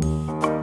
Música